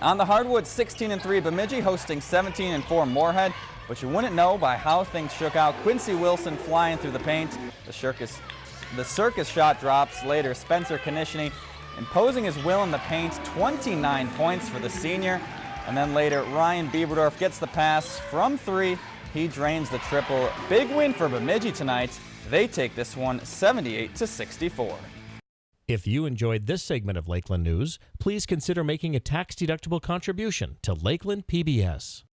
On the hardwood, 16 and 3 Bemidji hosting 17 and 4 Moorhead. But you wouldn't know by how things shook out. Quincy Wilson flying through the paint. The circus, the circus shot drops. Later, Spencer Konishny imposing his will in the paint. 29 points for the senior. And then later, Ryan Bieberdorf gets the pass from three. He drains the triple. Big win for Bemidji tonight. They take this one 78 to 64. If you enjoyed this segment of Lakeland News, please consider making a tax-deductible contribution to Lakeland PBS.